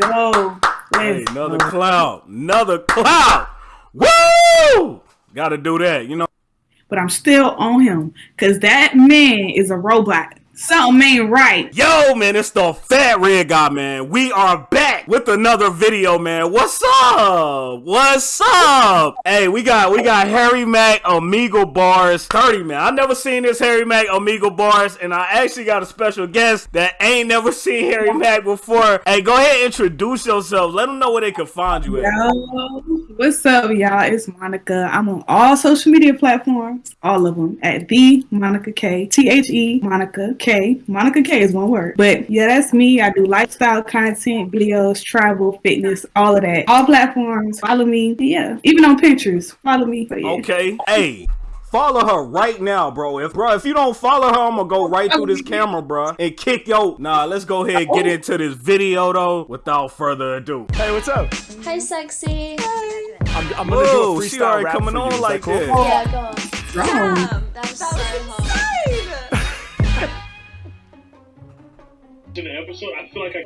go. Hey, another cloud. Another cloud. Woo! Gotta do that, you know. But I'm still on him because that man is a robot. Something ain't right. Yo, man, it's the Fat Red Guy, man. We are back with another video, man. What's up? What's up? Hey, we got we got Harry Mack Omegle Bars 30, man. I never seen this Harry Mack Omegle Bars, and I actually got a special guest that ain't never seen Harry Mack before. Hey, go ahead introduce yourself. Let them know where they can find you at. Yo, what's up, y'all? It's Monica. I'm on all social media platforms, all of them, at the Monica K. T H E Monica K. Monica K is one word. But yeah, that's me. I do lifestyle content, videos, travel, fitness, all of that. All platforms. Follow me. Yeah. Even on pictures. Follow me. Yeah. Okay. Hey. Follow her right now, bro. If bro, if you don't follow her, I'm gonna go right through this camera, bro, and kick yo. Nah, let's go ahead and get oh. into this video though. Without further ado. Hey, what's up? Hey, sexy. I'm, I'm gonna Whoa, do a freestyle she already rap coming for you. on Is like that cool? that. Yeah, go on. Damn. That was so hot. In the episode, I feel like I.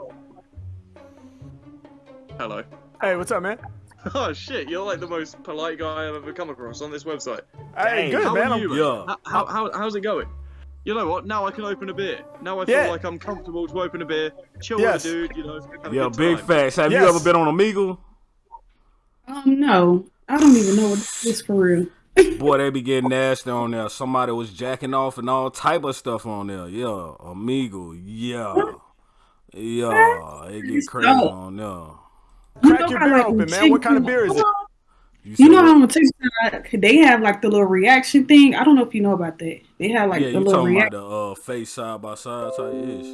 Hello. Hey, what's up, man? Oh shit, you're like the most polite guy I've ever come across on this website. Hey, Dang, good, How man. are I'm- you? Yeah. How, how, how, how's it going? You know what? Now I can open a beer. Now I feel Yeah. like I'm comfortable to open a beer, chill Yes. with a dude, you know. Yeah, big facts. Have you ever been on Omegle? Um, no. I don't even know what this is for real. Boy, they be getting nasty on there. Somebody was jacking off and all type of stuff on there. Yeah, amigo. Yeah. Yeah, it get crazy dope. on there. You Crack your beer like, open, when man. What kind of chicks- beer is it? You said know what? how on TikTok they have like the little reaction thing? I don't know if you know about that. They have like yeah, the you little talking reaction. about the uh, face side by side type ish.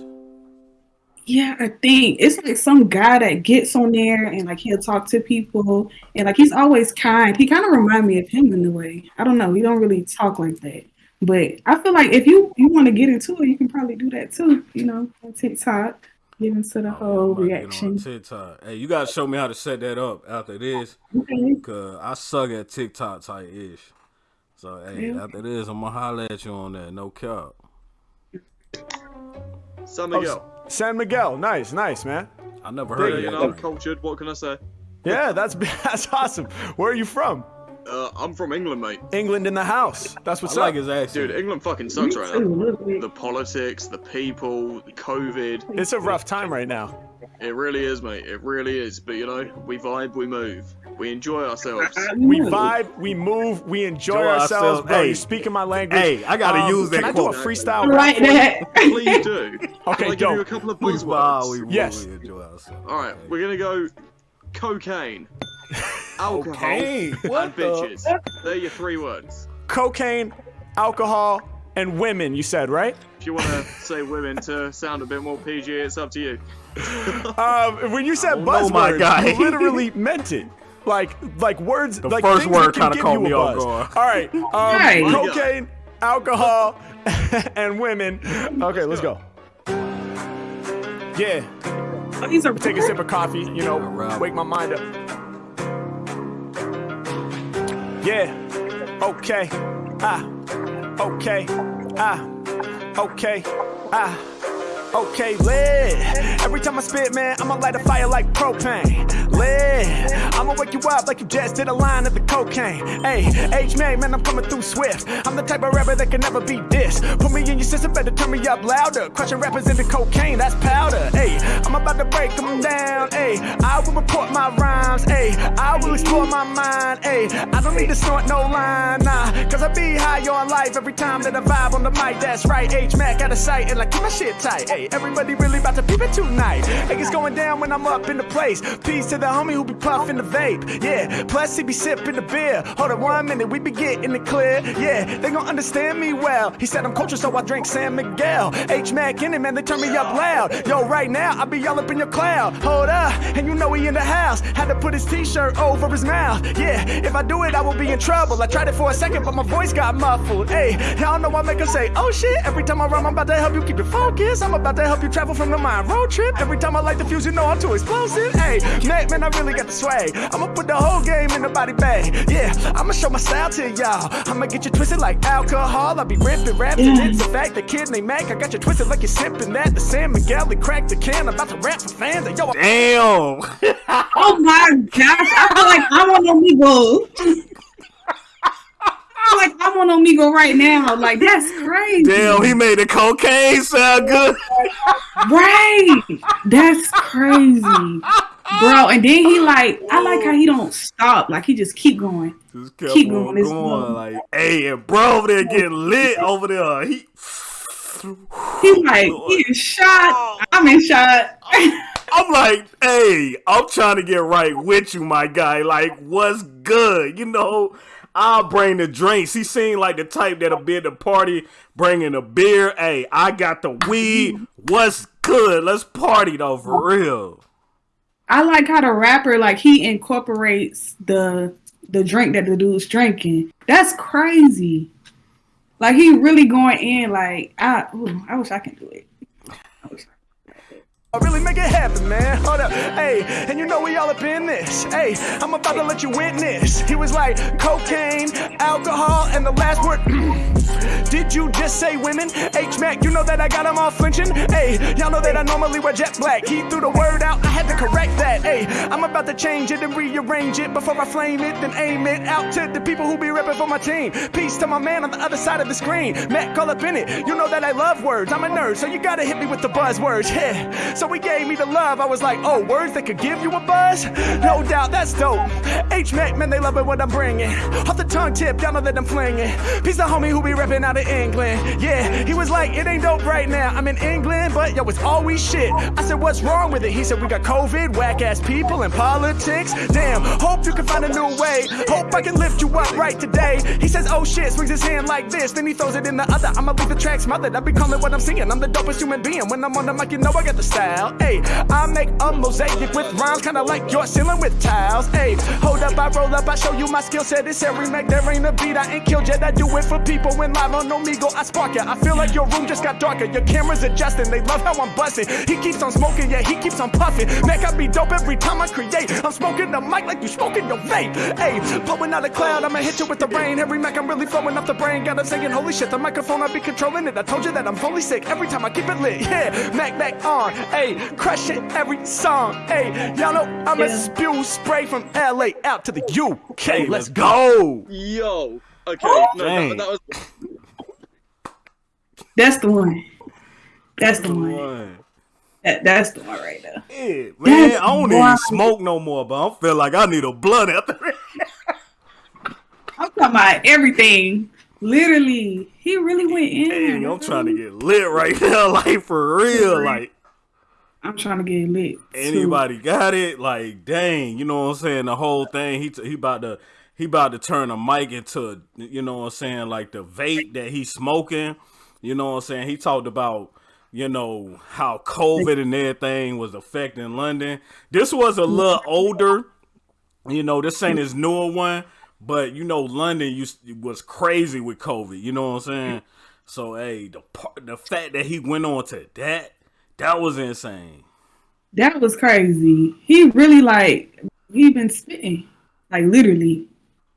Yeah, I think it's like some guy that gets on there and like he'll talk to people and like he's always kind. He kind of remind me of him in a way. I don't know. He don't really talk like that. But I feel like if you you want to get into it, you can probably do that too. You know, on TikTok, get into the whole yeah, I'm about to get on reaction. TikTok. Hey, you gotta show me how to set that up after this, Okay. cause I suck at TikTok type ish. So hey, Yeah. after this, I'm gonna holler at you on that. No cap. San Oh, Miguel. San Miguel. Nice, nice, man. I never heard yeah, of you. Know, I'm cultured. What can I say? Yeah, that's that's awesome. Where are you from? Uh, I'm from England, mate. England in the house. That's what's I like up. his accent. Dude, England fucking sucks right now. The politics, the people, the COVID. It's a rough time right now. It really is, mate. It really is. But you know, we vibe, we move, we enjoy ourselves. We vibe, we move, we enjoy Enjoy ourselves, ourselves. bro. Hey. You're speaking my language. Hey, I gotta Um, use that Can I do a freestyle Right rap like for you? that. Please do. Okay, Can I give you a couple of We vibe, buzzwords? we move, Yes. we enjoy ourselves. All right, we're gonna go cocaine, alcohol, Okay. and bitches. They're your three words. Cocaine, alcohol, and women. You said right? If you want to say women to sound a bit more PG, it's up to you. Um, when you said don't my buzzwords, guy. you literally meant it. Like, like words. The like first word kinda give caught me off buzz. guard. All right. Um, Right. Cocaine, alcohol, and women. Okay, let's go. Yeah. Oh, he's a Take a sip of coffee. You know, wake my mind up. Yeah. Okay. Ah. Okay. Ah. Okay. Ah. Okay, lit. Every time I spit, man, I'ma light a fire like propane. Lit. I'ma wake you up like you just did a line of the cocaine. Hey, H man, man, I'm coming through swift. I'm the type of rapper that can never be dissed. Put me in your system, better turn me up louder. Crushing rappers into cocaine, that's powder. Hey, I'm about to break them down. Hey, I will report my rhymes. Hey, I will explore my mind. Hey, I don't need to snort no line, nah. Cause I be high on life every time that I vibe on the mic. That's right, H Mac out of sight and like keep my shit tight. Hey, everybody really about to peep it tonight. Hey, it's going down when I'm up in the place. Peace to the homie who be puffing the vape. Yeah, plus he be sipping the beer. Hold on one minute, we be getting it clear. Yeah, they gon' understand me well. He said I'm cultured, so I drink San Miguel. H Mac in it, man, they turn me up loud. Yo, right now, I be all up in your cloud. Hold up, and you know he in the house. Had to put his t-shirt over his mouth. Yeah, if I do it, I will be in trouble. I tried it for a second, but my voice got muffled. Hey, y'all know I make him say, oh shit. Every time I rhyme, I'm about to help you keep it focused. I'm about to help you travel from the mind road trip. Every time I light the fuse, you know I'm too explosive. Hey, man, man, I really got the swag. I'ma put the whole game in the body bag. Yeah, I'ma show my style to y'all. I'ma get you twisted like alcohol. I'll be ripping, rapping. Yeah. It's a fact, the kid named Mac. I got you twisted like you're sipping that. The San Miguel, they cracked the can. I'm about to rap for fans. And yo, I- Damn. Oh my gosh, I feel like I'm on Omegle. I feel like I'm on Omegle right now. Like that's crazy. Damn, he made the cocaine sound good. Right. That's crazy. Bro, oh, and then he like I like how he oh. don't stop. Like he just keep going. Just kept Keep going, it's going. going. Like, hey, and bro over there getting lit over there. He He's like, he is shot. Oh. I'm in shot. I'm like, hey, I'm trying to get right with you, my guy. Like, what's good? You know, I'll bring the drinks. He seemed like the type that'll be at the party bringing a beer. Hey, I got the weed. What's good? Let's party though, for real. I like how the rapper like he incorporates the the drink that the dude's drinking. That's crazy. Like he really going in. Like I, ooh, I wish I can do it. I really make it happen, man. Hold up. Hey, and you know we all up in this. Hey, I'm about to let you witness. He was like cocaine, alcohol, and the last word. Did you just say women? H Mac, you know that I got them all flinching. Hey, y'all know that I normally wear jet black. He threw the word out, I had to correct that. Hey, I'm about to change it and rearrange it before I flame it, then aim it out to the people who be repping for my team. Peace to my man on the other side of the screen. Mac, call up in it. You know that I love words. I'm a nerd, so you gotta hit me with the buzzwords. Yeah. So he gave me the love. I was like, oh, words that could give you a buzz? No doubt, that's dope. H Mac, man, they love it what I'm bringing. Off the tongue tip, y'all know that I'm flinging. Peace to homie who be repping out England. Yeah, he was like, it ain't dope right now. I'm in England, but yo, it's always shit. I said, what's wrong with it? He said, we got COVID, whack ass people, and politics. Damn, hope you can find a new way. Hope I can lift you up right today. He says, oh shit, swings his hand like this, then he throws it in the other. I'ma leave the track smothered. I be calling what I'm singing. I'm the dopest human being. When I'm on the mic, you know I got the style. Hey, I make a mosaic with rhymes, kinda like your ceiling with tiles. Hey, hold up, I roll up, I show you my skill set. It's every Mac, there ain't a beat. I ain't killed yet. I do it for people when live on Omegle. I spark ya. I feel like your room just got darker. Your camera's adjusting. They love how I'm busting. He keeps on smoking, yeah, he keeps on puffing. Mac, I be dope every time I create. I'm smoking the mic like you smoking your vape. Hey, blowing out a cloud, I'ma hit you with the rain. Every Mac, I'm really flowing off the brain. Got 'em saying, holy shit, the microphone, I be controlling it. I told you that I'm fully sick every time I keep it lit. Yeah, Mac, Mac on. Hey, crush it every song. Hey, y'all know I'ma Yeah. spew spray from LA out to the UK. Hey, let's let's go. go. Yo. Okay. No, that, that was. That's the one. That's the one. One. That, that's the one right there. Yeah, man, That's I don't even smoke no more, but I feel like I need a blunt after that. I'm talking about everything. Literally, he really went in. Dang, I'm trying to get lit right now, like for real. Like I'm trying to get lit. too. anybody got it? Like dang, you know what I'm saying? The whole thing. He t- he about to he about to turn a mic into you know what I'm saying? Like the vape that he's smoking. You know what I'm saying? He talked about you know how COVID and everything was affecting London. This was a little older. You know, this ain't his newer one, but you know, London used was crazy with COVID. You know what I'm saying? So, hey, the part, the fact that he went on to that, that was insane. That was crazy. He really like he been spitting, like literally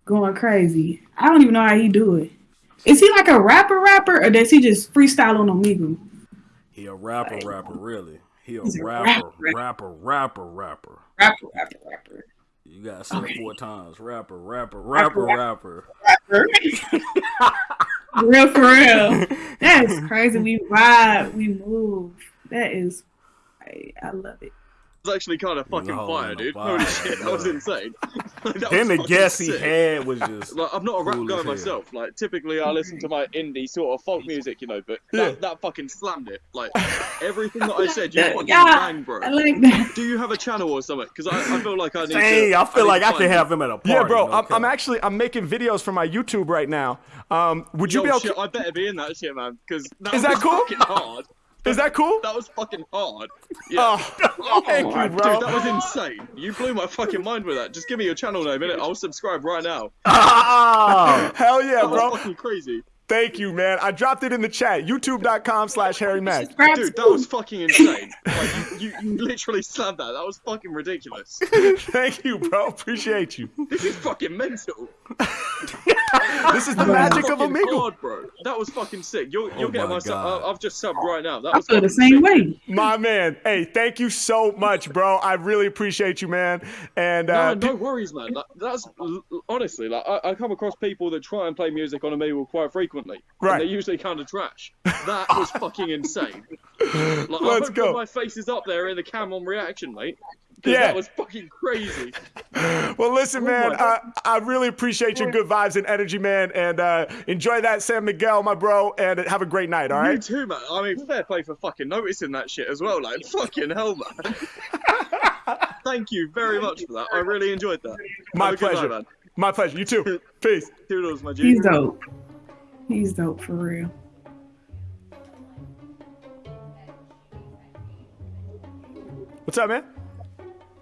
going crazy. I don't even know how he do it. Is he like a rapper rapper or does he just freestyle on Omegle? He a rapper, rapper, really. He a a rapper, rapper. rapper, rapper, rapper. Rapper rapper rapper. You gotta say it Okay. four times. Rapper, rapper, rapper, Rapper, rapper. For real for real. That is crazy. We vibe, we move. That is I, I love it. Was actually kind of fucking No, fire, dude. fire, Holy shit, that was insane. Like, that Then was the fucking guess he had was just Like, I'm not a rap Cool guy as hell. myself. Like, typically I listen to my indie sort of folk music, you know, but that, that fucking slammed it. Like, everything that I said, you Yeah, fucking yeah. bang, bro. I like that. Do you have a channel or something? Because I, I feel like I need to. Dang, I feel need like I find could you. have him at a party. Yeah, bro, no I'm. I'm actually I'm making videos for my YouTube right now. Um, would you Yo, be able shit, to? I better be in that shit, man. Because that Is that was cool? fucking hard. Is that cool? That was fucking hard. Yeah. Oh, thank you, bro. Dude, that was insane. You blew my fucking mind with that. Just give me your channel name, innit? I'll subscribe right now. Ah! Hell yeah, That was bro. fucking crazy. Thank you, man. I dropped it in the chat. YouTube.com slash Harry Mack. Dude, that was fucking insane. Like, you, you, you literally slammed that. That was fucking ridiculous. Thank you, bro. Appreciate you. This is fucking mental. This is the magic of Fucking Omegle. hard, bro. That was fucking sick. You'll, you'll Oh get my my sub. I- I've just subbed right now. That I was feel the same sick. way. My man. Hey, thank you so much, bro. I really appreciate you, man. And uh, No, no worries, man. Like, that's honestly like I, I come across people that try and play music on Omegle quite frequently. And Right. they're usually kind of trash. That was fucking insane. Like, Let's hope go. my face is up there in the cam on reaction, mate. Yeah. That was fucking crazy. well, listen, Oh man. I, I really appreciate your good vibes and energy, man. And uh, enjoy that San Miguel, my bro. And have a great night. All You too, man. I mean, fair play for fucking noticing that shit as well. Like, fucking hell, man. Thank you very much for that. I really enjoyed that. My Have a good pleasure. Night, man. My pleasure. You too. Peace. Toodles, my G. He's dope. He's dope for real. What's up, man?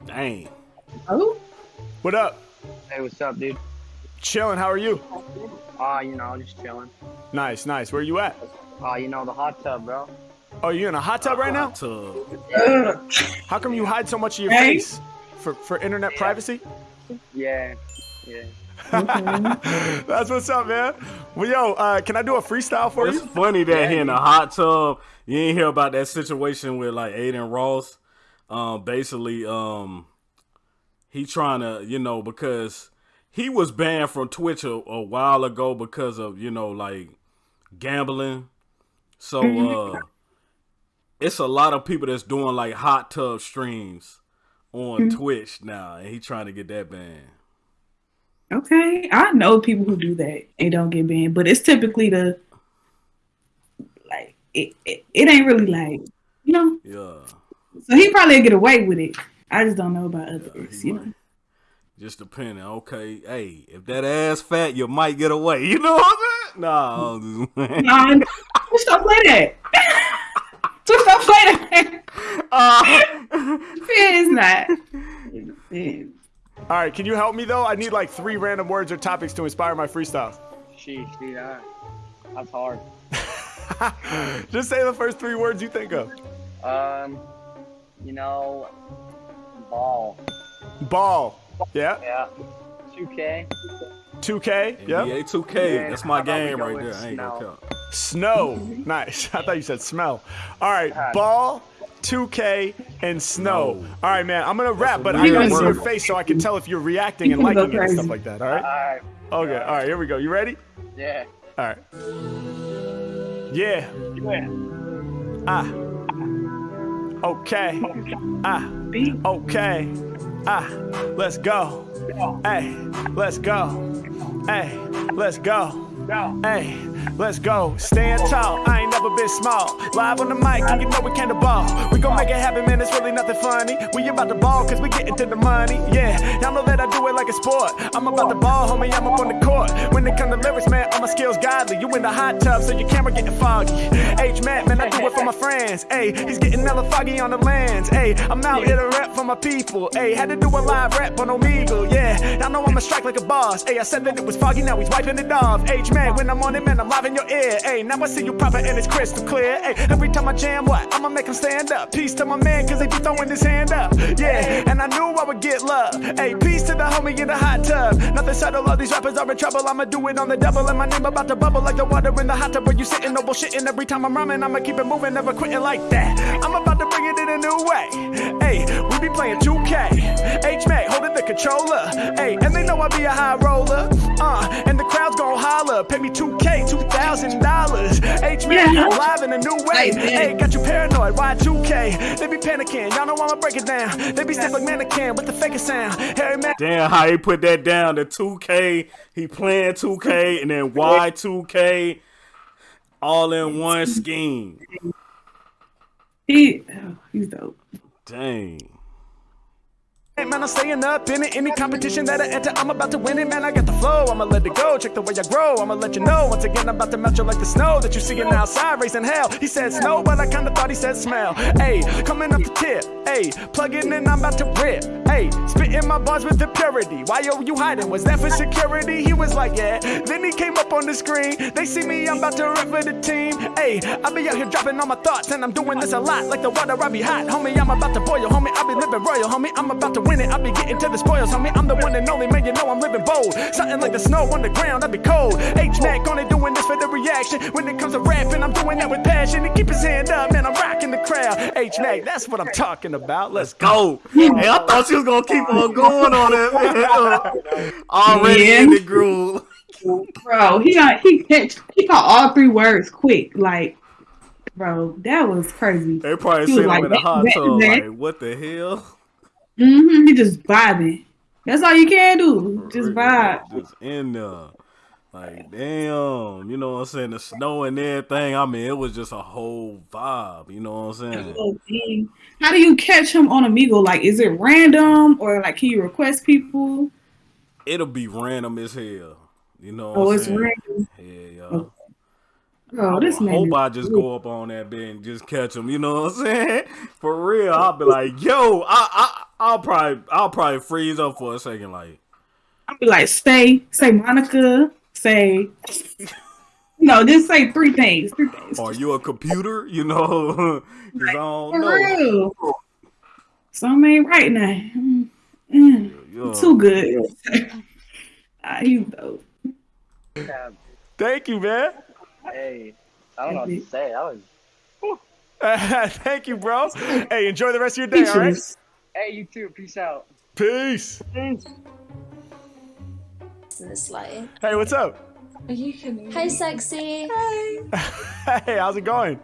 Dang. Oh, What up? Hey, what's up, dude? Chilling. How are you? Ah, you know, just chilling. Nice, nice. Where you at? Ah, you know, the hot tub, bro. Oh, you in a hot tub right now? Hot tub. How come you hide so much of your Hey. face? For for internet privacy? Yeah, yeah. That's what's up, man. Well, yo, uh, can I do a freestyle for It's you? funny that he in a hot tub. You ain't hear about that situation with like Adin Ross. Um, basically, um, he trying to, you know, because he was banned from Twitch a, a while ago because of, you know, like gambling. So, uh, it's a lot of people that's doing like hot tub streams on Twitch now, and he trying to get that banned. Okay, I know people who do that and don't get banned, but it's typically the like it. It, it ain't really like you know. Yeah. So he probably get away with it. I just don't know about others. he You might. know. Just depending. Okay, hey, if that ass fat, you might get away. You know what I'm saying? Nah, I'm just playing. Nah, Twitch don't play that. Twitch don't play that. Uh, It's not. It's- All right, can you help me though? I need like three random words or topics to inspire my freestyle. Sheesh, dude, that, that's hard. Just say the first three words you think of. Um, you know, ball. Ball. Yeah. Yeah. 2K. 2K. Yeah. NBA 2K. That's my how about we game right there. I ain't gonna Snow? count. Snow. Nice. I thought you said smell. All right. Ball. 2K and snow. Snow. All right, man. I'm gonna rap, but a I gotta see your face so I can tell if you're reacting and You can go liking it and stuff like that. All right. Alright, Okay. All right. Here we go. You ready? yeah. All right. Yeah. Ah. Okay. Ah. Okay. Ah. Let's go. Hey. Let's go. Hey. Let's go. Hey, let's go. Stand tall, I ain't never been small. Live on the mic, and you know we came to ball. We gon' make it happen, man, it's really nothing funny. We about to ball, cause we getting to the money. Yeah, y'all know that I do it like a sport. I'm about to ball, homie, I'm up on the court. When it come to lyrics, man, all my skills godly. You in the hot tub, so your camera getting foggy. H Mac, man, I do it for my friends. Hey, he's getting hella foggy on the lens. Hey, I'm out here to rap for my people. Hey, had to do a live rap on Omegle. Yeah, y'all know I'ma strike like a boss. Hey, I said that it was foggy, now he's wiping it off. H man, when I'm on it, man, I'm live in your ear. Hey, now I see you proper and it's crystal clear. Hey, every time I jam, what? I'ma make him stand up. Peace to my man, cause he be throwing his hand up. Yeah, and I knew I would get love. Hey, peace to the homie in the hot tub. Nothing subtle, all these rappers are in trouble. I'ma do it on the double, and my name about to bubble like the water in the hot tub. Where you sitting, no bullshitting. Every time I'm rhyming, I'ma keep it moving, never quitting like that. I'm about to bring it in a new way. Hey, we be playing 2K. Controller. Hey, and they know I be a high roller. Uh, and the crowd's gon' holler. Pay me 2K, $2,000. H Mac Yeah. live in a new way. Hey. Hey, got you paranoid. Why 2K? They be panicking. Y'all know I'ma break it down. They be stiff like mannequin with the fakest sound. Harry Mack. Damn, how he put that down to 2K. He playing 2K and then Y2K all in one scheme. He, oh, he's dope. Dang. Man, I'm staying up in it. Any competition that I enter, I'm about to win it, man. I got the flow, I'ma let it go. Check the way I grow, I'ma let you know. Once again, I'm about to melt you like the snow that you seeing outside, raising hell. He said snow, but I kinda thought he said smell. Hey, coming up the tip, hey, plugging in, I'm about to rip. Hey, spitting my bars with the purity. Why are you hiding? Was that for security? He was like, yeah. Then he came up on the screen. They see me, I'm about to rip for the team. Hey, I be out here dropping all my thoughts, and I'm doing this a lot. Like the water, I be hot, homie. I'm about to boil, homie. I be living royal, homie. I'm about to win it. I be getting to the spoils, homie. I'm the one and only man, you know I'm living bold. Something like the snow on the ground, I be cold. H Mac only doing this for the reaction. When it comes to rapping, I'm doing that with passion. And keep his hand up, man. I'm rocking the crowd. H Mac, that's what I'm talking about. Let's go. Go. Hey, I thought she was gonna keep on going on it. man. Already Yeah. in the groove. Bro, he got he catch he caught all three words quick. Like, bro, that was crazy. They probably He was seen him like, in the hot tub. Like, what the hell? Hmm He just vibing. That's all you can do. Just vibe. Just in there. Like, damn. You know what I'm saying? The snow and everything. I mean, it was just a whole vibe. You know what I'm saying? Oh. How do you catch him on Omegle? Like, is it random or like can you request people? It'll be random as hell. You know what Oh, it's saying? random. Yeah, Oh, yeah. Bro, this I man. hope I just go up on that bed and just catch him. You know what I'm saying? For real, I'll be like, yo, I, I, I'll probably, I'll probably freeze up for a second. Like, I'll be like, say, say Monica, say. No, just say three things. Three things. are you a computer? You know, 'Cause I don't For know. real. Something ain't right now. Mm, mm, Yo, Too good. ah, you dope. Thank you, man. Hey, I don't know what to say. That was. Thank you, bro. Hey, enjoy the rest of your day, all right? Features. Hey, you too. Peace out. Peace. in this light. Hey, what's up? Are you Hey, sexy. Hey. hey, how's it going?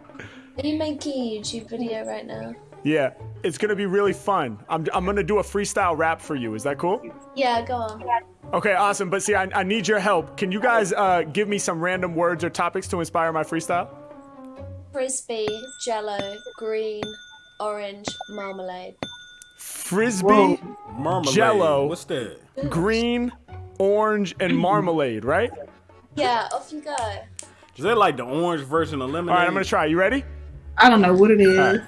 Are you making a YouTube video right now? Yeah, it's gonna be really fun. I'm, I'm gonna do a freestyle rap for you. Is that cool? Yeah, go on. Okay, awesome. But see, I, I need your help. Can you guys uh, give me some random words or topics to inspire my freestyle? Frisbee, jello, green, orange, marmalade. Frisbee, marmalade. Jello. What's that? green, orange, and marmalade, right? Yeah, off you go. Is that like the orange version of lemonade? All right, I'm gonna try. You ready? I don't know what it is.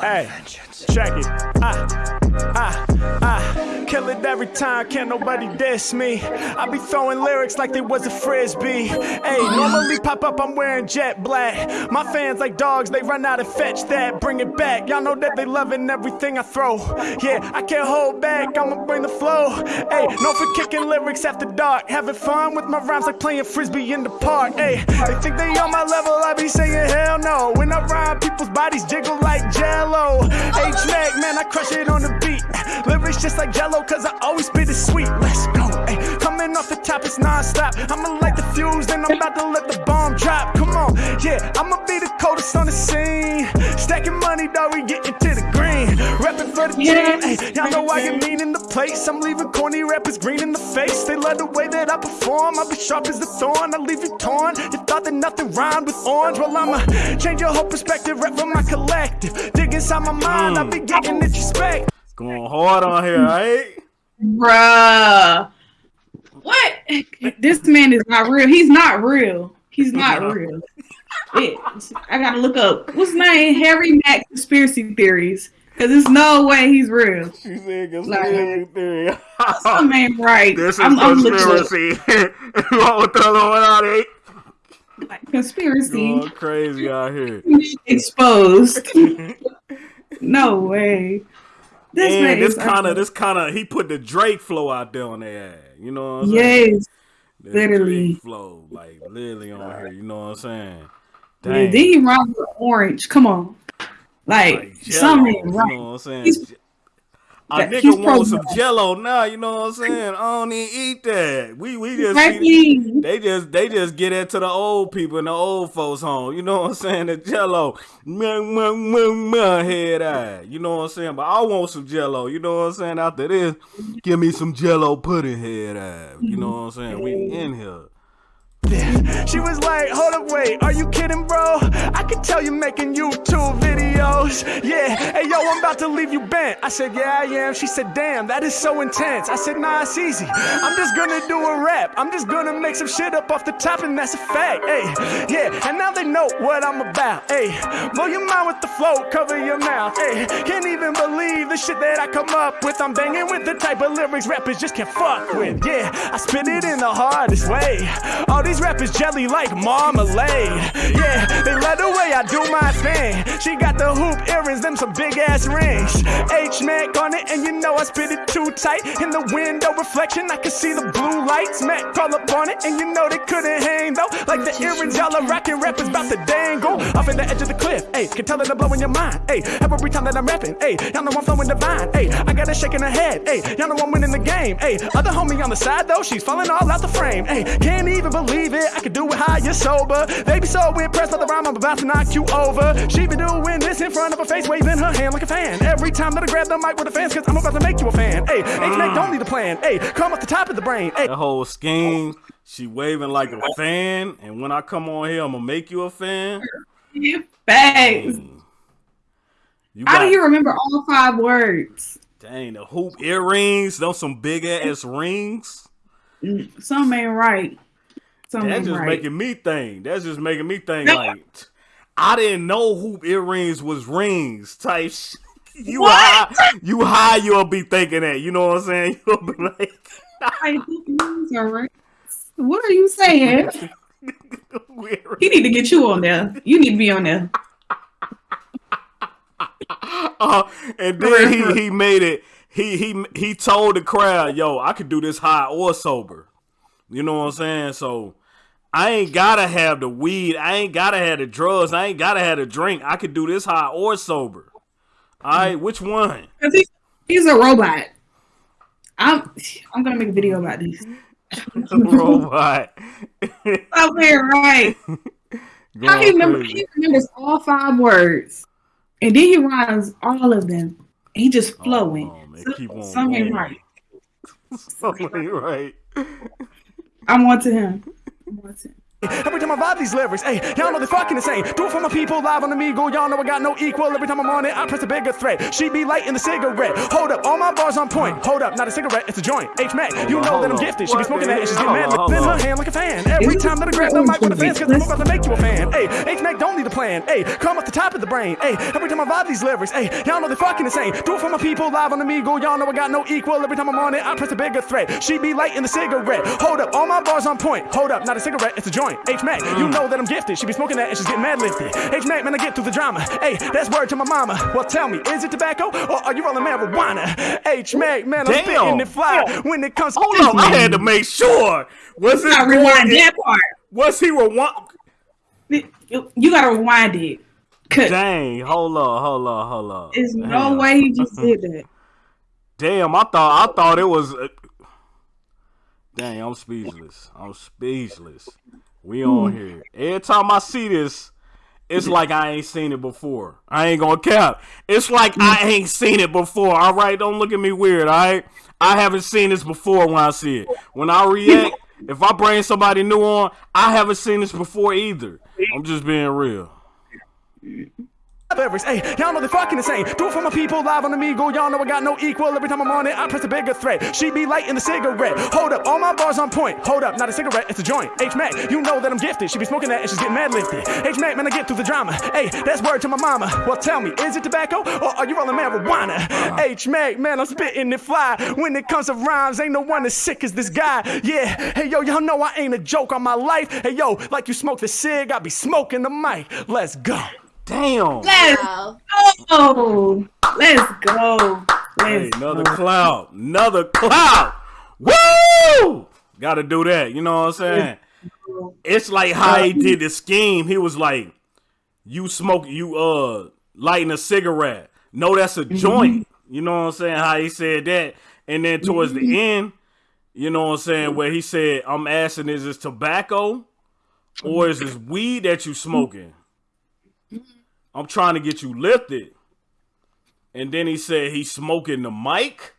Hey, check it. Ah, ah, ah. Kill it every time, can't nobody diss me. I be throwing lyrics like they was a frisbee. Hey, normally pop up, I'm wearing jet black. My fans like dogs, they run out and fetch that. Bring it back. Y'all know that they loving everything I throw. Yeah, I can't hold back, I'ma bring the flow. Hey, no for kicking lyrics after dark. Having fun with my rhymes like playing frisbee in the park. Hey, they think they on my level, I be saying hell no. When I rhyme, people's bodies jiggle like jello. H Mac, man, I crush it on the beat. Lyrics just like jello, cause I always spit it sweet. Let's go. Hey, coming off the top, it's non-stop. I'ma light the fuse, then I'm about to let the bomb drop. Come on, yeah, I'ma be the coldest on the scene. Stacking money, dog, we getting to the green. Rapping for the team, y'all know I get mean in the place. I'm leaving corny rappers green in the face. They love the way that I perform. I be sharp as the thorn, I leave you torn. You thought that nothing rhymed with orange. Well, I'ma change your whole perspective, rap from my collective. Dig inside my mind, I be getting mm. Introspect. Going hard on here, right? Bruh. What? This man is not real. He's not real. He's not real. It, I gotta look up what's his name? Harry Mack conspiracy theories. Cause there's no way he's real. She said conspiracy theory. Some ain't right. this is I'm, I'm conspiracy. what was the other one out there? like, conspiracy Going crazy out here. exposed. no way. This man this kind of, this kind of, he put the Drake flow out there on their ass. You know what I'm saying? yes. Literally. Drake flow, like literally on here. You know what I'm saying? Yeah, Dang. then he rhymes with orange. Come on. Like, like something ain't you right. know what I'm saying? He's- a that- nigga want some jello now, you know what I'm saying? I don't even eat that. We we just they just they just get into the old people in the old folks home. You know what I'm saying? The jello, head eye. You know what I'm saying? But I want some jello. You know what I'm saying? After this, give me some jello pudding head eye. You know what I'm saying? We in here. She was like, hold up, wait, are you kidding, bro? I could tell you making YouTube videos. Yeah, hey, yo, I'm about to leave you bent. I said, yeah, I am. She said, damn, that is so intense. I said, nah, it's easy. I'm just gonna do a rap. I'm just gonna make some shit up off the top, and that's a fact. Hey, yeah, and now they know what I'm about. Hey, blow your mind with the flow, cover your mouth. Hey, can't even believe the shit that I come up with. I'm banging with the type of lyrics rappers just can't fuck with. Yeah, I spit it in the hardest way. All these rappers jelly like marmalade. Yeah, they love the way I do my thing. She got the hoop earrings, them some big ass rings. H Mac on it, and you know I spit it too tight. In the window reflection, I can see the blue lights. Mac call up on it, and you know they couldn't hang though. Like the earrings, y'all are rocking rappers about to dangle off in the edge of the cliff. Hey, can tell that I'm blowing your mind. Hey, every time that I'm rapping. Hey, y'all know I'm flowing divine. Hey, I got a shake in her head. Hey, y'all know I'm winning the game. Hey, other homie on the side though, she's falling all out the frame. Hey, can't even believe it. I could do it high, you're sober. They be so impressed by the rhyme, I'm about to knock you over. She been doing this in front of her face, waving her hand like a fan. Every time that I grab the mic with the fans, cause I'm about to make you a fan. Hey, H-Mac don't need a plan. Hey, come off the top of the brain. Hey, The whole scheme, she waving like a fan, and when I come on here, I'm gonna make you a fan. Facts. Dang. You How do got- you remember all five words? Dang, the hoop earrings, those some big ass rings. Mm, some ain't right. Some That's just right. making me think. That's just making me think like I didn't know hoop earrings was rings type. sh- You What? high, you high, you'll be thinking that. You know what I'm saying? You'll be like, are. What are you saying? He need to get you on there. You need to be on there. Uh, and then he he made it. He he he told the crowd, "Yo, I could do this high or sober." You know what I'm saying? So I ain't gotta have the weed. I ain't gotta have the drugs. I ain't gotta have the drink. I could do this high or sober. All right, which one? he, he's a robot. I'm I'm gonna make a video about this. Robot. Stop right? How he remember he remembers all five words. And then he rhymes all of them. He just oh, flowing. Oh, man, Some- keep on some right. Something right. I'm on to him. I'm on to him. Every time I vibe these lyrics, hey, y'all know they fucking insane. Do it for my people live on the Omegle. Y'all know I got no equal. Every time I'm on it, I press a bigger threat. She be lighting the cigarette. Hold up, all my bars on point. Hold up, not a cigarette, it's a joint. H Mac, you know that I'm gifted. She be smoking that and she's getting mad. Lifting hold her hand like a fan. Every time that I grab the mic with the fans, cause I'm about to make you a fan. Hey, H Mac don't need a plan. Hey, come off the top of the brain. Hey, every time I vibe these lyrics, hey, y'all know they fucking insane. Do it for my people live on the Omegle. Y'all know I got no equal. Every time I'm on it, I press a bigger threat. She be lighting the cigarette. Hold up, all my bars on point. Hold up, not a cigarette, it's a joint. H Mac, you know that I'm gifted. She be smoking that and she's getting mad lifted. H Mac, man, I get through the drama. Hey, that's word to my mama. Well, tell me, is it tobacco or are you rolling marijuana? H Mac, man, I'm Damn. spitting it fly when it comes Hold on, I had to make sure. Was it You gotta rewind that part. Was he rewind? You you gotta rewind it. Cause Dang, hold on, hold on, hold on. there's no way he just did that. Damn, I thought I thought it was. Uh... Dang, I'm speechless. I'm speechless. We on hmm. here. Every time I see this, it's like I ain't seen it before. I ain't gonna cap. It's like I hmm. ain't seen it before. All right, don't look at me weird. All right, I haven't seen this before when I see it. When I react, if I bring somebody new on, I haven't seen this before either. I'm just being real. Lyrics. Hey, y'all know they fucking insane. Do it for my people live on the Omegle. Y'all know I got no equal. Every time I'm on it, I press a bigger threat. She be lighting the cigarette. Hold up, all my bars on point. Hold up, not a cigarette, it's a joint. H Mac, you know that I'm gifted. She be smoking that and she's getting mad lifted. H Mac, man, I get through the drama. Hey, that's word to my mama. Well, tell me, is it tobacco or are you rolling marijuana? H Mac, man, I'm spitting it fly. When it comes to rhymes, ain't no one as sick as this guy. Yeah, hey yo, y'all know I ain't a joke on my life. Hey yo, like you smoke the cig, I be smoking the mic. Let's go. Damn. Let's Wow. go. Let's go. Hey, Let's another go. cloud. Another cloud. Woo! Gotta do that. You know what I'm saying? It's like how he did the scheme. He was like, you smoke, you uh lighting a cigarette. No, that's a joint. You know what I'm saying? How he said that. And then towards the end, you know what I'm saying, where he said, I'm asking, is this tobacco or is this weed that you smoking? I'm trying to get you lifted. And then he said he's smoking the mic,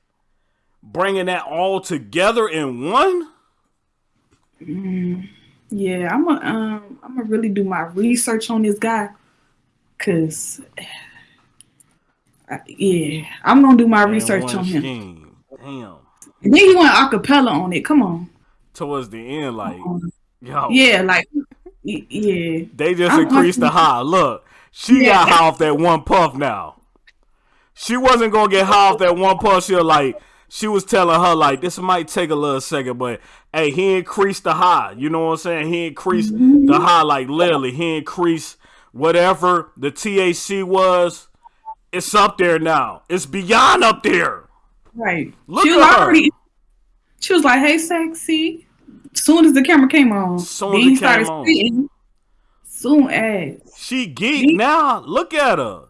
bringing that all together in one. Yeah, I'm gonna um, I'm gonna really do my research on this guy, cause uh, yeah, I'm gonna do my And research on him. scheme. Damn. And then he went acapella on it. Come on. Towards the end, like, yo, Yeah, like yeah. they just I'm- increased the high. Look, she Yeah. got high off that one puff now. She wasn't gonna get high off that one puff. She was like, she was telling her like, this might take a little second, but hey, he increased the high. You know what I'm saying? He increased the mm-hmm. high, like literally, he increased whatever the THC was. It's up there now. It's beyond up there. Right. Look she was at her. already. She was like, "Hey, sexy." Soon as the camera came on, Soon as it started came on. spitting. Soon as She geeked now. Look at her.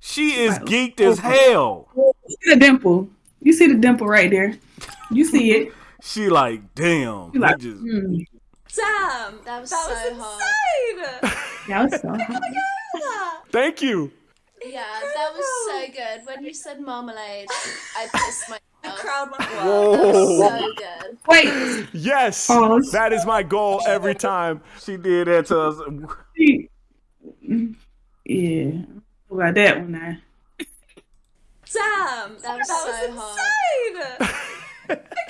She is geeked as hell. you see the dimple. You see the dimple right there. You see it. She like, damn. You like, just- hmm, Damn, That was that so was hard. insane. that was so hot. Thank you. Yeah, that was so good. When you said marmalade, I pissed myself. The crowd went That wild. was Whoa. so good. Wait, Yes, oh, Pause. that is my goal every time. She did that to us. yeah. What about that one now? Damn, That was that so insane. I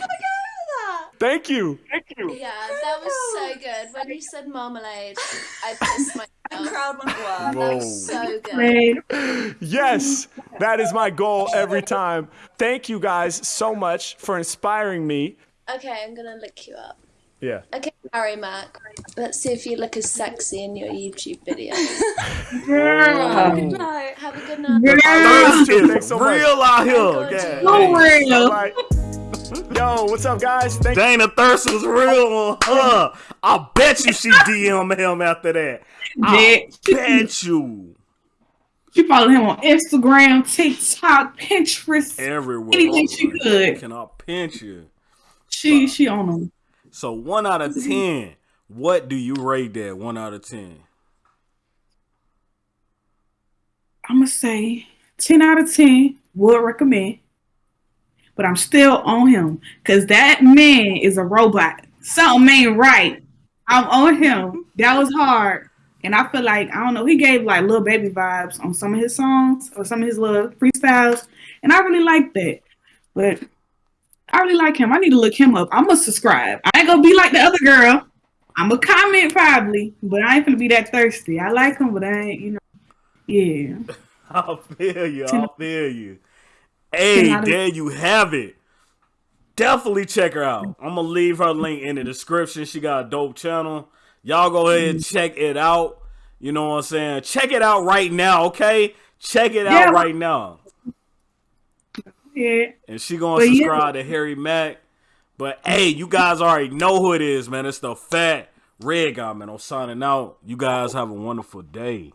couldn't get over Thank you. Yeah, that was so good. When you said marmalade, I pissed that. The myself. crowd went wild. That was so good. Yes, that is my goal every time. Thank you guys so much for inspiring me. Okay, I'm gonna look you up. Yeah. Okay, Harry Mack. Let's see if you look as sexy in your YouTube video. girl. Good night. Have a good night. Girl. Thirst is Thanks so much. real out here. G. God. So All real. Right. Yo, what's up, guys? Thank Dana Thirst was real on her. I bet you she DM him after that. I Yeah. bet you. She followed him on Instagram, TikTok, Pinterest. Everywhere. Anything she could. Can I pinch you? She she on him. So one out of ten. What do you rate that? One out of ten. I'm gonna say ten out of ten. Would recommend, but I'm still on him because that man is a robot. Something ain't right. I'm on him. That was hard, and I feel like I don't know. He gave like little baby vibes on some of his songs or some of his little freestyles, and I really like that. But I really like him. I need to look him up. I'm gonna subscribe. I ain't gonna be like the other girl. I'm gonna comment probably, but I ain't gonna be that thirsty. I like him, but I ain't, you know. Yeah. I feel you. I feel you. Hey, there you have it. Definitely check her out. I'm gonna leave her link in the description. She got a dope channel. Y'all go ahead and check it out. You know what I'm saying? Check it out right now, okay? Check it out Yeah. right now. Yeah. And she gonna But yeah. subscribe to Harry Mack. But hey, you guys already know who it is, man. It's the fat red guy, man. I'm signing out. You guys have a wonderful day.